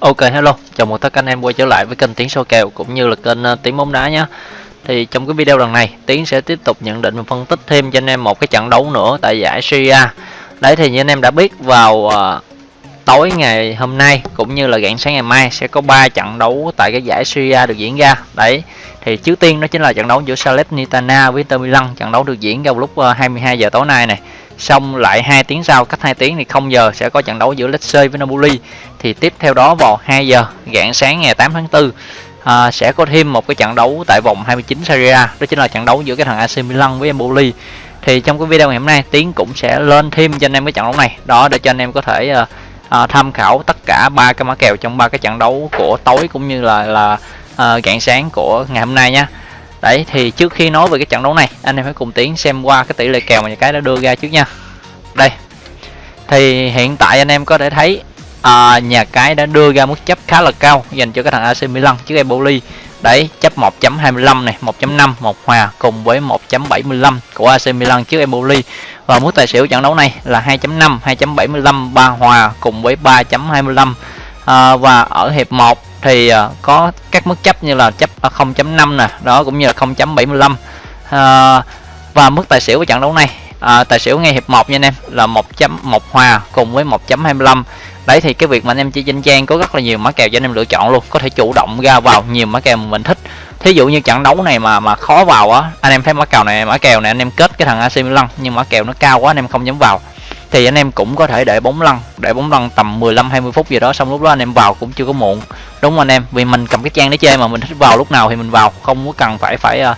Ok hello, chào mừng tất cả anh em quay trở lại với kênh Tiến số kèo cũng như là kênh ờ, uh, Tiến bóng đá nhé. Thì trong cái video lần này, Tiến sẽ tiếp tục nhận định và phân tích thêm cho anh em một cái trận đấu nữa tại giải Syria. Đấy thì như anh em đã biết vào uh, tối ngày hôm nay cũng như là rạng sáng ngày mai sẽ có 3 trận đấu tại cái giải Syria được diễn ra. Đấy. Thì trước tiên đó chính là trận đấu giữa Salernitana với Inter Milan, trận đấu được diễn ra vào lúc ờ, uh, 22 giờ tối nay này xong lại hai tiếng sau cách 2 tiếng thì không giờ sẽ có trận đấu giữa Lecce với Napoli. Thì tiếp theo đó vào 2 giờ rạng sáng ngày 8 tháng 4 à, sẽ có thêm một cái trận đấu tại vòng 29 Serie A. Đó chính là trận đấu giữa cái thằng AC Milan với Empoli. Thì trong cái video ngày hôm nay Tiến cũng sẽ lên thêm cho anh em cái trận đấu này. Đó để cho anh em có thể uh, tham khảo tất cả ba cái mã kèo trong ba cái trận đấu của tối cũng như là là uh, rạng sáng của ngày hôm nay nha Đấy thì trước khi nói về cái trận đấu này anh em hãy cùng Tiến xem qua cái tỷ lệ kèo mà nhà cái đã đưa ra trước nha. Đây Thì hiện tại anh em có thể thấy à, nhà cái đã đưa ra mức chấp khá là cao dành cho cái thằng AC Milan trước Empoli. Đấy chấp 1.25 này 1.5 một hòa cùng với 1.75 của AC Milan trước Empoli. Và mức tài xỉu trận đấu này là 2.5 2.75 ba hòa cùng với 3.25 à, và ở hiệp 1 thì à, có các mức chấp như là chấp à, 0.5 nè đó cũng như là 0.75 à, và mức tài xỉu của trận đấu này à, tài xỉu ngay hiệp 1 nha anh em là 1.1 hòa cùng với 1.25 đấy thì cái việc mà anh em chơi trên trang có rất là nhiều mã kèo cho anh em lựa chọn luôn có thể chủ động ra vào nhiều mã kèo mình thích. Thí dụ như trận đấu này mà mà khó vào á anh em thấy mã kèo này mã kèo này anh em kết cái thằng AC Milan nhưng mã kèo nó cao quá anh em không dám vào thì anh em cũng có thể để bóng lăn để bóng lăn tầm 15 20 phút gì đó xong lúc đó anh em vào cũng chưa có muộn. Đúng không anh em? Vì mình cầm cái trang để chơi mà mình thích vào lúc nào thì mình vào không có cần phải phải uh,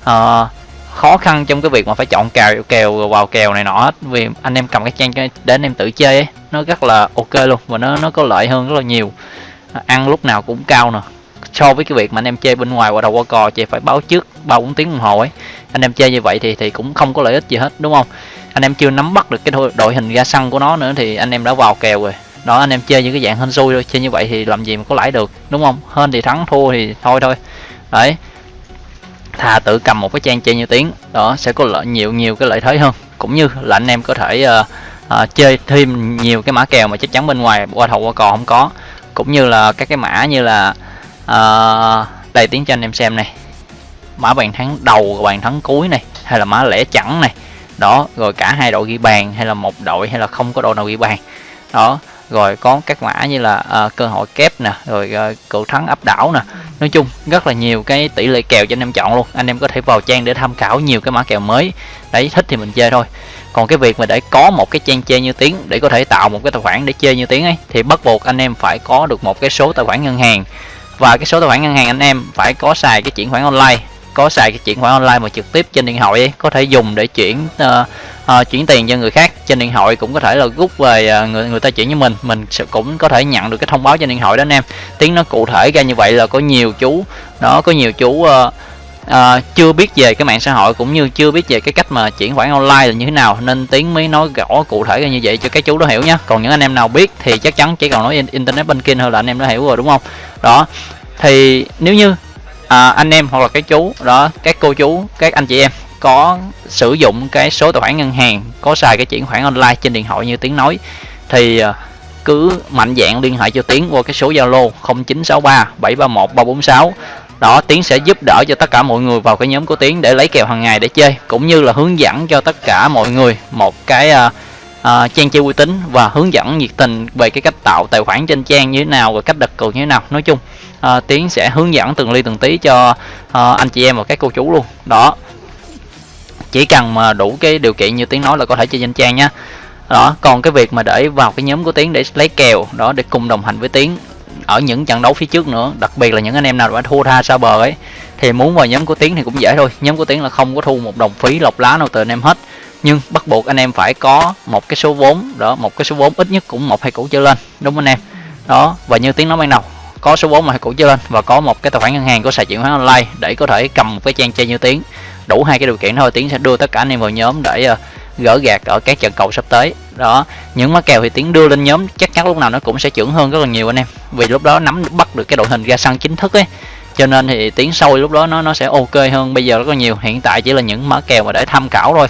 uh, khó khăn trong cái việc mà phải chọn kèo kèo vào kèo này nọ hết. Vì anh em cầm cái trang để anh em tự chơi ấy nó rất là ok luôn và nó nó có lợi hơn rất là nhiều. Ăn lúc nào cũng cao nè so với cái việc mà anh em chơi bên ngoài qua đầu qua cò chỉ phải báo trước ba bốn tiếng đồng hồ ấy. Anh em chơi như vậy thì thì cũng không có lợi ích gì hết đúng không? Anh em chưa nắm bắt được cái đội hình ra sân của nó nữa thì anh em đã vào kèo rồi. Đó anh em chơi những cái dạng hên xui thôi chơi như vậy thì làm gì mà có lãi được đúng không? Hên thì thắng thua thì thôi thôi. Đấy. Thà tự cầm một cái trang chơi như tiếng đó sẽ có lợi nhiều nhiều cái lợi thế hơn. Cũng như là anh em có thể uh, uh, chơi thêm nhiều cái mã kèo mà chắc chắn bên ngoài qua thầu qua cò không có. Cũng như là các cái mã như là Ờ, à, đây tiếng cho anh em xem này. Mã bàn thắng đầu bàn thắng cuối này hay là mã lẻ chẵn này. Đó rồi cả hai đội ghi bàn hay là một đội hay là không có đội nào ghi bàn. Đó rồi có các mã như là uh, cơ hội kép nè rồi uh, cựu thắng áp đảo nè. Nói chung rất là nhiều cái tỷ lệ kèo cho anh em chọn luôn. Anh em có thể vào trang để tham khảo nhiều cái mã kèo mới. Đấy thích thì mình chơi thôi. Còn cái việc mà để có một cái trang chơi như tiếng để có thể tạo một cái tài khoản để chơi như tiếng ấy thì bắt buộc anh em phải có được một cái số tài khoản ngân hàng và cái số tài khoản ngân hàng anh em phải có xài cái chuyển khoản online. Có xài cái chuyển khoản online mà trực tiếp trên điện thoại ấy, có thể dùng để chuyển uh, uh, chuyển tiền cho người khác. Trên điện thoại cũng có thể là rút về uh, người người ta chuyển cho mình. Mình sẽ cũng có thể nhận được cái thông báo trên điện thoại đó anh em. Tiếng nó cụ thể ra như vậy là có nhiều chú nó có nhiều chú uh, uh, chưa biết về cái mạng xã hội cũng như chưa biết về cái cách mà chuyển khoản online là như thế nào nên tiến mới nói rõ cụ thể ra như vậy cho các chú đó hiểu nhé còn những anh em nào biết thì chắc chắn chỉ còn nói internet banking thôi là anh em đã hiểu rồi đúng không? Đó thì nếu như à, anh em hoặc là cái chú đó các cô chú các anh chị em có sử dụng cái số tài khoản ngân hàng có xài cái chuyển khoản online trên điện thoại như tiếng nói thì ờ, cứ mạnh dạng liên hệ cho tiến qua cái số zalo 0963 731 346 đó tiến sẽ giúp đỡ cho tất cả mọi người vào cái nhóm của tiến để lấy kèo hàng ngày để chơi cũng như là hướng dẫn cho tất cả mọi người một cái uh, uh, trang chơi uy tín và hướng dẫn nhiệt tình về cái cách tạo tài khoản trên trang như thế nào và cách đặt cược như thế nào. Nói chung uh, tiến sẽ hướng dẫn từng ly từng tí cho uh, anh chị em và các cô chú luôn. Đó chỉ cần mà đủ cái điều kiện như tiến nói là có thể chơi trên trang nhé đó còn cái việc mà để vào cái nhóm của tiến để lấy kèo đó để cùng đồng hành với tiến ở những trận đấu phía trước nữa đặc biệt là những anh em nào đã thua tha xa bờ ấy thì muốn vào nhóm của tiến thì cũng dễ thôi. Nhóm của tiến là không có thu một đồng phí lọc lá nào từ anh em hết. Nhưng bắt buộc anh em phải có một cái số vốn đó một cái số vốn ít nhất cũng một hai củ trở lên đúng không anh em? Đó và như tiếng nói ban đầu có số vốn mà hai củ trở lên và có một cái tài khoản ngân hàng có xài chuyển khoản online để có thể cầm một cái trang chơi như tiếng đủ hai cái điều kiện thôi tiến sẽ đưa tất cả anh em vào nhóm để uh, gỡ gạt ở các trận cầu sắp tới. Đó những má kèo thì tiến đưa lên nhóm chắc chắn lúc nào nó cũng sẽ trưởng hơn rất là nhiều anh em. Vì lúc đó nắm bắt được cái đội hình ra sân chính thức ấy. Cho nên thì tiến sâu lúc đó nó nó sẽ ok hơn bây giờ rất là nhiều. Hiện tại chỉ là những mã kèo mà để tham khảo thôi.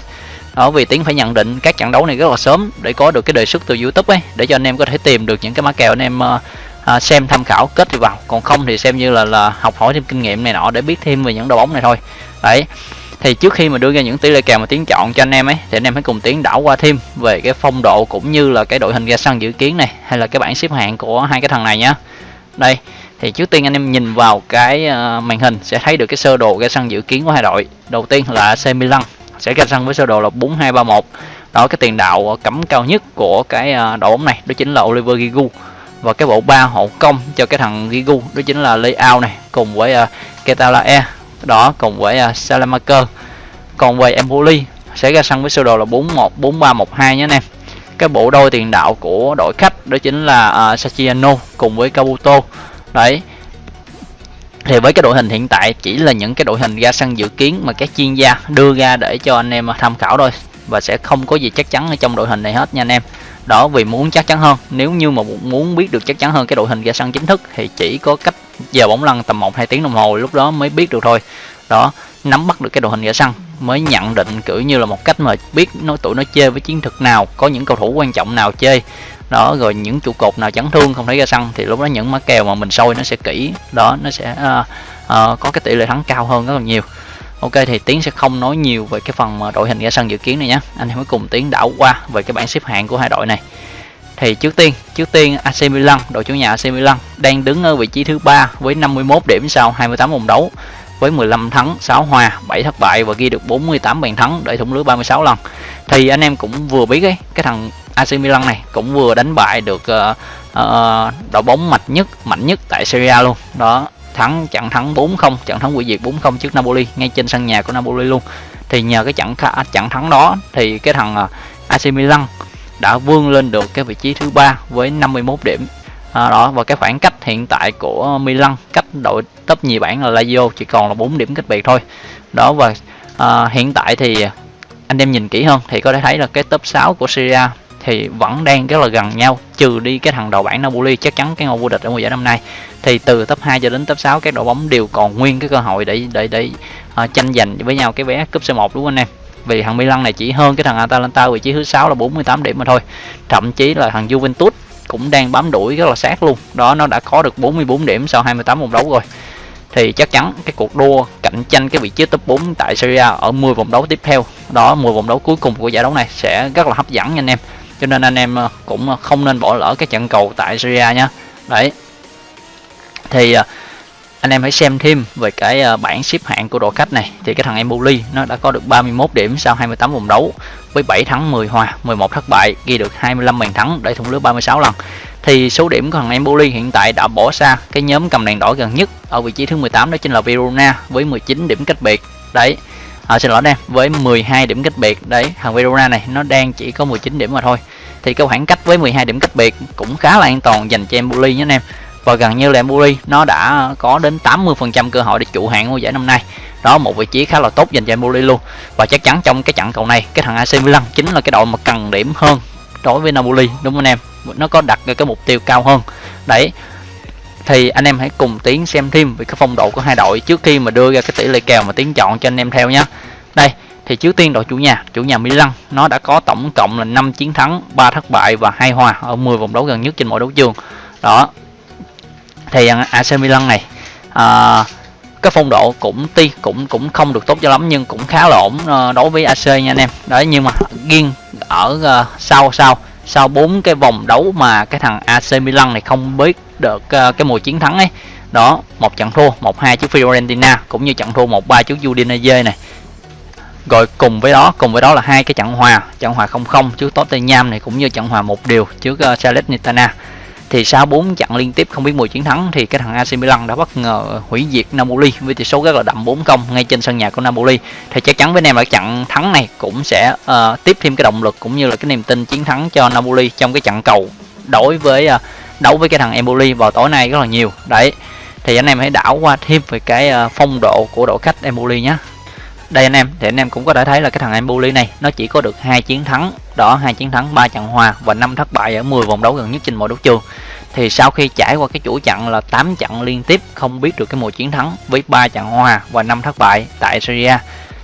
Đó vì tiến phải nhận định các trận đấu này rất là sớm để có được cái đề xuất từ youtube ấy để cho anh em có thể tìm được những cái mã kèo anh em uh, à, xem tham khảo kết thì vào. Còn không thì xem như là là học hỏi thêm kinh nghiệm này nọ để biết thêm về những đội bóng này thôi. Đấy thì trước khi mà đưa ra những tỷ lệ kèo mà tiến chọn cho anh em ấy thì anh em hãy cùng tiến đảo qua thêm về cái phong độ cũng như là cái đội hình ra sân dự kiến này hay là cái bảng xếp hạng của hai cái thằng này nhá. Đây thì trước tiên anh em nhìn vào cái ờ, màn hình sẽ thấy được cái sơ đồ ra sân dự kiến của hai đội. Đầu tiên là AC Milan sẽ ra sân với sơ đồ là 4231 đó cái tiền đạo cấm cao nhất của cái ờ, đội bóng này đó chính là Oliver Giroud. Và cái bộ ba hậu công cho cái thằng Giroud đó chính là Leao này cùng với ờ, uh, Ketalae đó cùng với à, uh, Salamaker còn về Empoli sẽ ra sân với sơ đồ là 41 4312 nhé anh em. Cái bộ đôi tiền đạo của đội khách đó chính là à, uh, Sachiano cùng với Kabuto đấy. Thì với cái đội hình hiện tại chỉ là những cái đội hình ra sân dự kiến mà các chuyên gia đưa ra để cho anh em à, tham khảo thôi. Và sẽ không có gì chắc chắn ở trong đội hình này hết nha anh em đó vì muốn chắc chắn hơn. Nếu như mà muốn biết được chắc chắn hơn cái đội hình ra sân chính thức thì chỉ có cách giờ bóng lăn tầm 1 2 tiếng đồng hồ lúc đó mới biết được thôi. Đó nắm bắt được cái đội hình ra sân mới nhận định kiểu như là một cách mà biết nói tụi nó chơi với chiến thuật nào có những cầu thủ quan trọng nào chơi. Đó rồi những trụ cột nào chấn thương không thấy ra sân thì lúc đó những má kèo mà mình sôi nó sẽ kỹ. Đó nó sẽ uh, uh, có cái tỷ lệ thắng cao hơn rất là nhiều ok thì tiến sẽ không nói nhiều về cái phần mà đội hình ra sân dự kiến này nhé anh em hãy cùng tiến đảo qua về cái bảng xếp hạng của hai đội này. Thì trước tiên trước tiên AC Milan đội chủ nhà AC Milan đang đứng ở vị trí thứ ba với 51 điểm sau 28 vòng đấu với 15 thắng 6 hòa 7 thất bại và ghi được 48 bàn thắng để thủng lưới 36 lần. Thì anh em cũng vừa biết ấy cái thằng AC Milan này cũng vừa đánh bại được uh, uh, đội bóng mạnh nhất mạnh nhất tại Serie A luôn. Đó thắng trận thắng 4-0 trận thắng quỷ diệt 4-0 trước Napoli ngay trên sân nhà của Napoli luôn. Thì nhờ cái trận à, trận thắng đó thì cái thằng à, AC Milan đã vươn lên được cái vị trí thứ ba với 51 điểm. À, đó và cái khoảng cách hiện tại của Milan cách đội top nhì bảng là Lazio chỉ còn là 4 điểm cách biệt thôi. Đó và à, hiện tại thì anh em nhìn kỹ hơn thì có thể thấy là cái top 6 của Syria thì vẫn đang rất là gần nhau trừ đi cái thằng đầu bảng Napoli chắc chắn cái ngôi vô địch ở mùa giải năm nay. Thì từ top 2 cho đến top 6 các đội bóng đều còn nguyên cái cơ hội để để để uh, tranh giành với nhau cái vé cúp C1 đúng không anh em? Vì thằng Milan này chỉ hơn cái thằng Atalanta vị trí thứ sáu là 48 điểm mà thôi. Thậm chí là thằng Juventus cũng đang bám đuổi rất là sát luôn. Đó nó đã có được 44 điểm sau 28 vòng đấu rồi. Thì chắc chắn cái cuộc đua cạnh tranh cái vị trí top 4 tại Serie A ở 10 vòng đấu tiếp theo đó 10 vòng đấu cuối cùng của giải đấu này sẽ rất là hấp dẫn nha anh em cho nên anh em ờ, cũng ờ, không nên bỏ lỡ cái trận cầu tại Syria nhé đấy. Thì ờ, anh em hãy xem thêm về cái bảng xếp hạng của đội khách này. Thì cái thằng Empoli nó đã có được 31 điểm sau 28 vòng đấu với 7 thắng 10 hòa 11 thất bại, ghi được 25 bàn thắng để thủng lưới 36 lần. Thì số điểm của thằng Empoli hiện tại đã bỏ xa cái nhóm cầm đèn đỏ gần nhất ở vị trí thứ 18 đó chính là Verona với 19 điểm cách biệt. Đấy à, xin lỗi em với 12 điểm cách biệt. Đấy thằng Verona này nó đang chỉ có 19 điểm mà thôi. Thì cái khoảng cách với 12 điểm cách biệt cũng khá là an toàn dành cho Empoli nhé anh em. Và gần như là Empoli nó đã có đến 80% cơ hội để trụ hạng ngôi giải năm nay. Đó một vị trí khá là tốt dành cho Empoli luôn. Và chắc chắn trong cái trận cầu này cái thằng AC Milan chính là cái đội mà cần điểm hơn đối với Napoli đúng không anh em? Nó có đặt cái mục tiêu cao hơn. Đấy thì anh em hãy cùng tiến xem thêm về cái phong độ của hai đội trước khi mà đưa ra cái tỷ lệ kèo mà tiến chọn cho anh em theo nhé đây thì trước tiên đội chủ nhà chủ nhà Milan nó đã có tổng cộng là 5 chiến thắng 3 thất bại và hai hòa ở 10 vòng đấu gần nhất trên mỗi đấu trường. Đó. Thì à, AC Milan này à, cái phong độ cũng ti cũng cũng không được tốt cho lắm nhưng cũng khá là ổn uh, đối với AC nha anh em. Đấy nhưng mà riêng ở uh, sau sau sau bốn cái vòng đấu mà cái thằng AC Milan này không biết được uh, cái mùa chiến thắng ấy. Đó một trận thua một hai trước Fiorentina cũng như trận thua một ba trước Udinese này. Rồi cùng với đó cùng với đó là hai cái trận hòa trận hòa không không trước Tottenham này cũng như trận hòa một điều trước uh, Salernitana. Thì sau 4 trận liên tiếp không biết mùi chiến thắng thì cái thằng AC Milan đã bất ngờ hủy diệt Napoli với tỷ số rất là đậm 4-0 ngay trên sân nhà của Napoli. Thì chắc chắn với anh em là trận thắng này cũng sẽ uh, tiếp thêm cái động lực cũng như là cái niềm tin chiến thắng cho Napoli trong cái trận cầu đối với uh, đấu với cái thằng Empoli vào tối nay rất là nhiều. Đấy, thì anh em hãy đảo qua thêm về cái ờ, phong độ của đội khách Empoli nhé đây anh em, thì anh em cũng có thể thấy là cái thằng Empoli này, nó chỉ có được hai chiến thắng. Đó, hai chiến thắng, ba trận hòa và năm thất bại ở 10 vòng đấu gần nhất trên mọi đấu trường. Thì sau khi trải qua cái chuỗi trận là 8 trận liên tiếp, không biết được cái mùa chiến thắng với ba trận hòa và năm thất bại tại Syria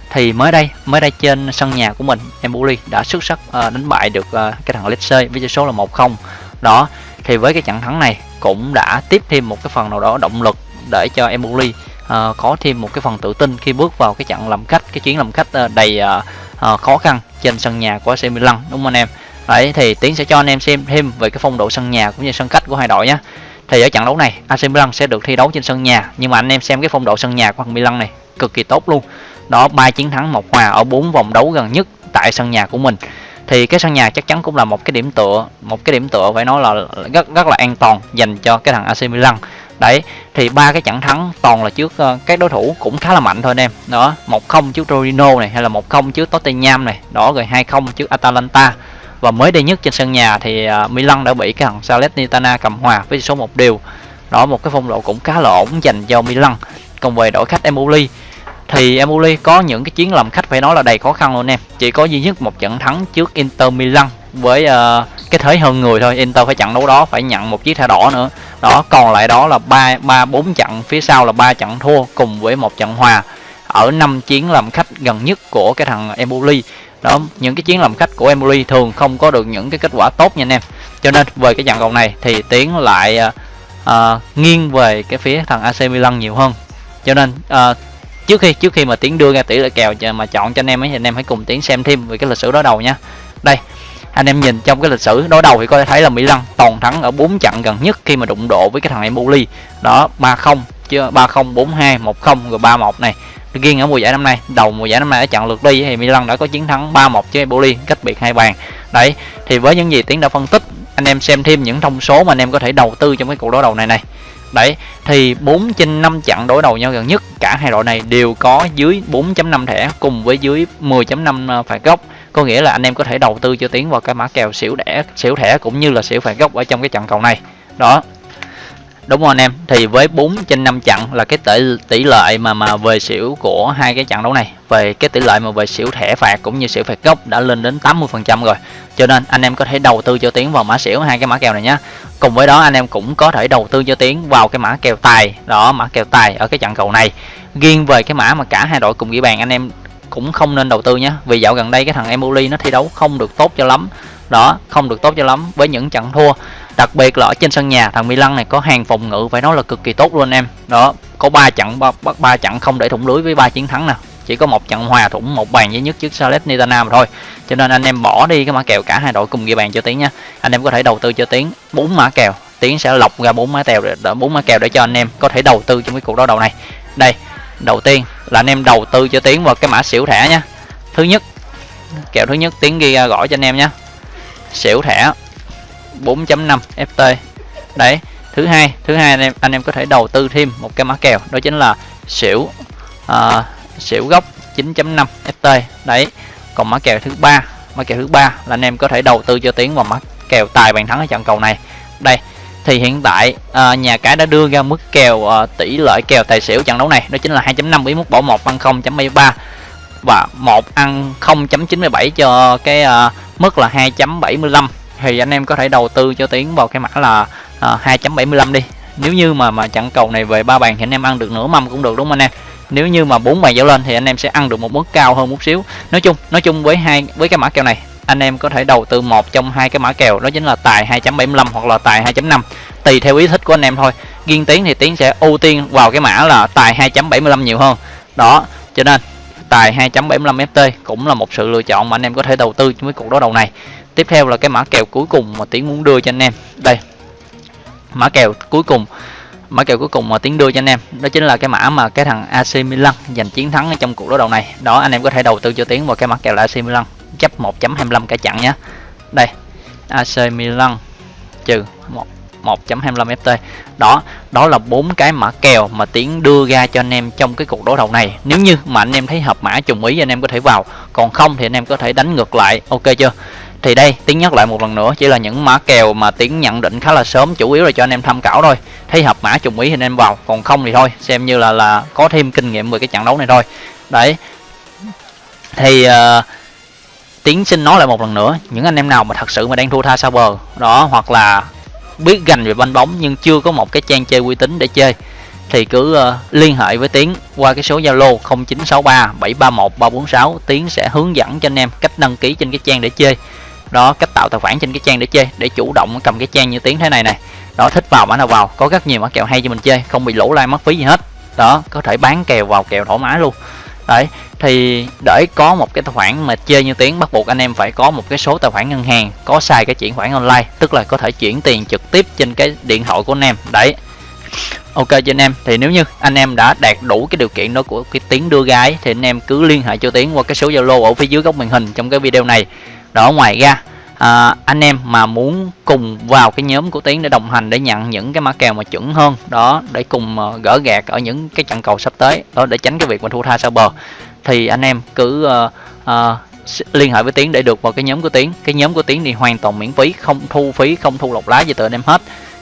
thì mới đây mới đây trên sân nhà của mình, Empoli đã xuất sắc ờ, đánh bại được ờ, cái thằng Lecce với tỷ số là 1-0 đó thì với cái trận thắng này cũng đã tiếp thêm một cái phần nào đó động lực để cho Empoli uh, có thêm một cái phần tự tin khi bước vào cái trận làm khách cái chuyến làm khách uh, đầy uh, uh, khó khăn trên sân nhà của AC Milan đúng không anh em? Đấy thì tiến sẽ cho anh em xem thêm về cái phong độ sân nhà cũng như sân khách của hai đội nhé thì ở trận đấu này AC Milan sẽ được thi đấu trên sân nhà nhưng mà anh em xem cái phong độ sân nhà của thằng Milan này cực kỳ tốt luôn. Đó ba chiến thắng một hòa ở bốn vòng đấu gần nhất tại sân nhà của mình thì cái sân nhà chắc chắn cũng là một cái điểm tựa một cái điểm tựa phải nói là rất rất là an toàn dành cho cái thằng AC Milan. Đấy thì ba cái trận thắng toàn là trước uh, các đối thủ cũng khá là mạnh thôi anh em. Đó một không trước Torino này hay là một không trước Tottenham này đó rồi hai không trước Atalanta. Và mới đây nhất trên sân nhà thì uh, Milan đã bị cái thằng Salernitana cầm hòa với số một điều đó một cái phong độ cũng khá là ổn dành cho Milan. Còn về đội khách Empoli thì Empoli có những cái chuyến làm khách phải nói là đầy khó khăn luôn em. Chỉ có duy nhất một trận thắng trước Inter Milan với uh, cái thế hơn người thôi. Inter phải trận đấu đó phải nhận một chiếc thẻ đỏ nữa. Đó còn lại đó là ba ba bốn trận phía sau là ba trận thua cùng với một trận hòa. Ở năm chiến làm khách gần nhất của cái thằng Empoli đó những cái chiến làm khách của emoli thường không có được những cái kết quả tốt nha anh em. Cho nên về cái trận cầu này thì tiến lại uh, nghiêng về cái phía thằng AC Milan nhiều hơn. Cho nên uh, trước khi trước khi mà tiến đưa ra tỷ lệ kèo mà chọn cho anh em ấy, thì anh em hãy cùng tiến xem thêm về cái lịch sử đối đầu nha. Đây, anh em nhìn trong cái lịch sử đối đầu thì có thể thấy là Mỹ Lăng toàn thắng ở 4 trận gần nhất khi mà đụng độ với cái thằng Empoli. Đó 3-0 chưa 3-0 4-2 1-0 rồi 3-1 này. Riêng ở mùa giải năm nay, đầu mùa giải năm nay ở trận lượt đi thì Milan đã có chiến thắng 3-1 với Empoli, cách biệt hai bàn. Đấy, thì với những gì tiến đã phân tích, anh em xem thêm những thông số mà anh em có thể đầu tư trong cái cuộc đối đầu này này đấy, thì 4 trên 5 trận đối đầu nhau gần nhất, cả hai đội này đều có dưới 4.5 thẻ cùng với dưới 10.5 ờ, phạt góc. Có nghĩa là anh em có thể đầu tư cho tiến vào cái mã kèo xỉu đẻ, xỉu thẻ cũng như là xỉu phạt góc ở trong cái trận cầu này. Đó đúng không anh em. Thì với 4 trên 5 trận là cái tỷ tỷ lệ mà mà về xỉu của hai cái trận đấu này. Về cái tỷ lệ mà về xỉu thẻ phạt cũng như xỉu phạt gốc đã lên đến 80 phần trăm rồi. Cho nên anh em có thể đầu tư cho tiến vào mã xỉu hai cái mã kèo này nhé cùng với đó anh em cũng có thể đầu tư cho tiến vào cái mã kèo tài. Đó, mã kèo tài ở cái trận cầu này. Riêng về cái mã mà cả hai đội cùng ghi bàn, anh em cũng không nên đầu tư nhé vì dạo gần đây cái thằng Emoli nó thi đấu không được tốt cho lắm. Đó, không được tốt cho lắm. Với những trận thua đặc biệt là ở trên sân nhà, thằng Milan này có hàng phòng ngự phải nói là cực kỳ tốt luôn anh em. Đó, có ba trận bắt ba trận không để thủng lưới với ba chiến thắng nè. Chỉ có một trận hòa thủng, một bàn duy nhất trước Salernitana mà thôi. Cho nên anh em bỏ đi cái mã kèo cả hai đội cùng ghi bàn cho tiến nha. Anh em có thể đầu tư cho tiến bốn mã kèo. Tiến sẽ lọc ra bốn mã kèo để bốn mã kèo để cho anh em có thể đầu tư trong cái cuộc đấu đầu này. Đây, đầu tiên là anh em đầu tư cho tiến vào cái mã xỉu thẻ nha. Thứ nhất, kèo thứ nhất tiến ghi ra gõ cho anh em nhé xỉu thẻ. 4.5 FT đấy thứ hai thứ hai anh em anh em có thể đầu tư thêm một cái mã kèo đó chính là xỉu uh, xỉu gốc 9.5 FT đấy còn mã kèo thứ ba mã kèo thứ ba là anh em có thể đầu tư cho tiến vào mã kèo tài bàn thắng ở trận cầu này. Đây thì hiện tại uh, nhà cái đã đưa ra mức kèo uh, tỷ lệ kèo tài xỉu trận đấu này đó chính là 2.5 với mức bỏ 1 ăn 0.73 và 1 ăn 0.97 cho cái uh, mức là 2.75 thì anh em có thể đầu tư cho tiến vào cái mã là à, 2.75 đi. Nếu như mà mà trận cầu này về ba bàn thì anh em ăn được nửa mâm cũng được đúng không anh em? Nếu như mà bốn bàn trở lên thì anh em sẽ ăn được một mức cao hơn một xíu. Nói chung nói chung với hai với cái mã kèo này anh em có thể đầu tư một trong hai cái mã kèo đó chính là tài 2.75 hoặc là tài 2.5 tùy theo ý thích của anh em thôi. Riêng tiến thì tiến sẽ ưu tiên vào cái mã là tài 2.75 nhiều hơn. Đó cho nên tài 2.75 FT cũng là một sự lựa chọn mà anh em có thể đầu tư với cuộc đấu đầu này tiếp theo là cái mã kèo cuối cùng mà tiến muốn đưa cho anh em. Đây. Mã kèo cuối cùng. Mã kèo cuối cùng mà tiến đưa cho anh em, đó chính là cái mã mà cái thằng AC Milan giành chiến thắng ở trong cuộc đối đầu này. Đó, anh em có thể đầu tư cho tiến vào cái mã kèo là AC Milan. Chấp 1.25 cả chặn nhé đây. AC Milan trừ 1 1.25 FT đó đó là bốn cái mã kèo mà tiến đưa ra cho anh em trong cái cuộc đối đầu này. Nếu như mà anh em thấy hợp mã trùng ý, anh em có thể vào. Còn không thì anh em có thể đánh ngược lại. Ok chưa? Thì đây tiến nhắc lại một lần nữa chỉ là những mã kèo mà tiến nhận định khá là sớm chủ yếu là cho anh em tham khảo thôi. Thấy hợp mã trùng ý thì anh em vào còn không thì thôi xem như là là có thêm kinh nghiệm về cái trận đấu này thôi. Đấy. Thì uh, tiến xin nói lại một lần nữa những anh em nào mà thật sự mà đang thua tha sao bờ đó hoặc là biết gành về banh bóng nhưng chưa có một cái trang chơi uy tín để chơi thì cứ uh, liên hệ với Tiến qua cái số Zalo 0963 731 346 Tiến sẽ hướng dẫn cho anh em cách đăng ký trên cái trang để chơi đó, cách tạo tài khoản trên cái trang để chơi, để chủ động cầm cái trang như tiếng thế này này đó, thích vào mã nào vào, có rất nhiều mã kèo hay cho mình chơi, không bị lỗ lai mất phí gì hết. Đó, có thể bán kèo vào kèo thoải mái luôn. Đấy, thì để có một cái tài khoản mà chơi như tiếng, bắt buộc anh em phải có một cái số tài khoản ngân hàng, có xài cái chuyển khoản online, tức là có thể chuyển tiền trực tiếp trên cái điện thoại của anh em. Đấy. Ok, cho anh em, thì nếu như anh em đã đạt đủ cái điều kiện đó của cái tiếng đưa gái, thì anh em cứ liên hệ cho tiếng qua cái số zalo ở phía dưới góc màn hình trong cái video này đó ngoài ra à, anh em mà muốn cùng vào cái nhóm của tiến để đồng hành để nhận những cái mã kèo mà chuẩn hơn đó để cùng uh, gỡ gạt ở những cái trận cầu sắp tới đó để tránh cái việc mà thua tha sau bờ. Thì anh em cứ uh, uh, liên hệ với tiến để được vào cái nhóm của tiến. Cái nhóm của tiến thì hoàn toàn miễn phí không thu phí không thu lọc lá gì từ anh em hết.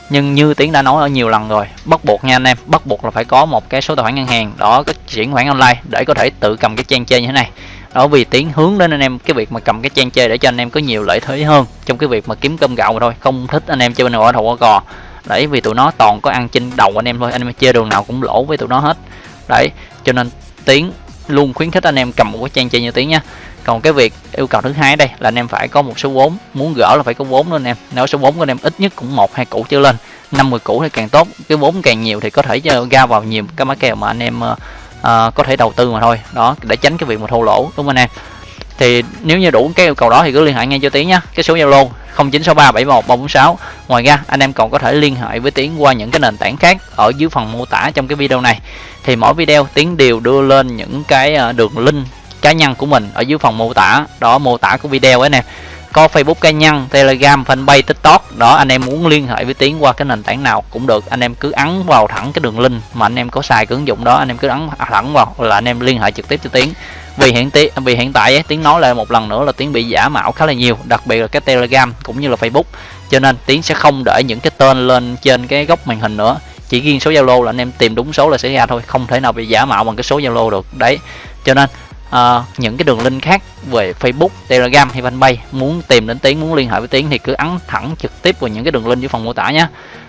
Nhưng như tiến đã nói ở nhiều lần rồi bắt buộc nha anh em bắt buộc là phải có một cái số tài khoản ngân hàng đó cái chuyển khoản online để có thể tự cầm cái trang chơi như thế này đó vì tiến hướng đến anh em, cái việc mà cầm cái trang chơi để cho anh em có nhiều lợi thế hơn trong cái việc mà kiếm cơm gạo mà thôi. Không thích anh em chơi bên ngoài thầu qua cò đấy, vì tụi nó toàn có ăn trên đầu anh em thôi, anh em chơi đường nào cũng lỗ với tụi nó hết. Đấy, cho nên tiến luôn khuyến khích anh em cầm một cái trang chơi như tiến nha. Còn cái việc yêu cầu thứ hai đây là anh em phải có một số vốn, muốn gỡ là phải có vốn luôn anh em. Nếu số vốn của anh em ít nhất cũng một, hai củ trở lên 50 củ thì càng tốt. Cái vốn càng nhiều thì có thể ờ, ra vào nhiều cái mã kèo mà anh em ờ, à, có thể đầu tư mà thôi. Đó để tránh cái việc mà thua lỗ đúng không anh em? Thì nếu như đủ cái yêu cầu đó thì cứ liên hệ ngay cho tiến nhé cái số zalo 096371 ngoài ra anh em còn có thể liên hệ với tiến qua những cái nền tảng khác ở dưới phần mô tả trong cái video này. Thì mỗi video tiến đều đưa lên những cái ờ, đường link cá nhân của mình ở dưới phần mô tả. Đó mô tả của video ấy nè có Facebook cá nhân, Telegram, Fanpage, TikTok. Đó anh em muốn liên hệ với Tiến qua cái nền tảng nào cũng được. Anh em cứ ấn vào thẳng cái đường link mà anh em có xài cái ứng dụng đó anh em cứ ấn thẳng vào là anh em liên hệ trực tiếp cho Tiến. Vì hiện tí, vì hiện tại ấy, Tiến nói lại một lần nữa là Tiến bị giả mạo khá là nhiều đặc biệt là cái Telegram cũng như là Facebook. Cho nên Tiến sẽ không để những cái tên lên trên cái góc màn hình nữa. Chỉ riêng số Zalo là anh em tìm đúng số là sẽ ra thôi không thể nào bị giả mạo bằng cái số Zalo được. Đấy cho nên uh, những cái đường link khác về Facebook, Telegram hay Fanpage muốn tìm đến Tiến, muốn liên hệ với Tiến thì cứ ấn thẳng trực tiếp vào những cái đường link dưới phần mô tả nhé.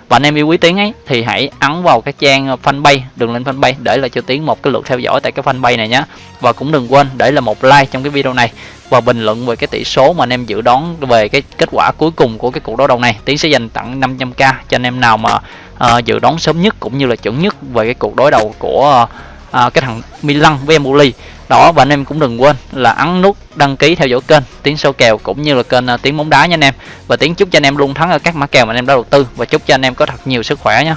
Và anh em yêu quý Tiến ấy thì hãy ấn vào cái trang fanpage, đường link fanpage để lại cho Tiến một cái lượt theo dõi tại cái fanpage này nhé. Và cũng đừng quên để là một like trong cái video này và bình luận về cái tỷ số mà anh em dự đoán về cái kết quả cuối cùng của cái cuộc đấu đầu này. Tiến sẽ dành tặng 500k cho anh em nào mà uh, dự đoán sớm nhất cũng như là chuẩn nhất về cái cuộc đối đầu của uh, cái thằng Milan với Empoli đó, và anh em cũng đừng quên là ấn nút đăng ký theo dõi kênh tiếng sâu kèo cũng như là kênh à, tiếng bóng đá nha anh em. Và tiếng chúc cho anh em luôn thắng ở các mã kèo mà anh em đã đầu tư. Và chúc cho anh em có thật nhiều sức khỏe nhé.